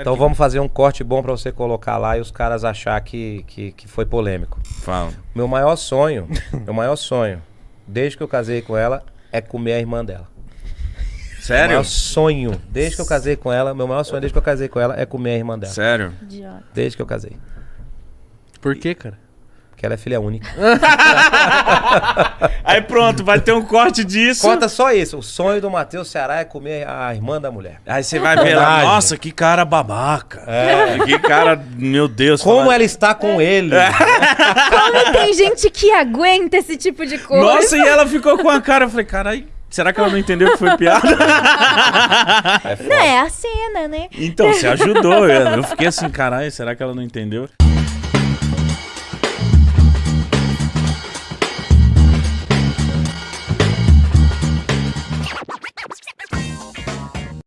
Então vamos fazer um corte bom pra você colocar lá e os caras achar que, que, que foi polêmico. Fala. Meu maior sonho, meu maior sonho, desde que eu casei com ela, é comer a irmã dela. Meu Sério? maior sonho, desde que eu casei com ela, meu maior sonho desde que eu casei com ela é comer a irmã dela. Sério? Idiota. Desde que eu casei. Por quê, cara? Porque ela é filha única. Aí pronto, vai ter um corte disso. Conta só isso. O sonho do Matheus Ceará é comer a irmã da mulher. Aí você vai ver lá, nossa, que cara babaca. Que cara, meu Deus. Como fala- ela está com ele. Como tem gente que aguenta esse tipo de coisa? Nossa, e ela ficou com a cara. Eu falei, caralho, será que ela não entendeu que foi piada? Não, é a cena, né? então, você ajudou. Eu eu fiquei assim, caralho, será que ela não entendeu?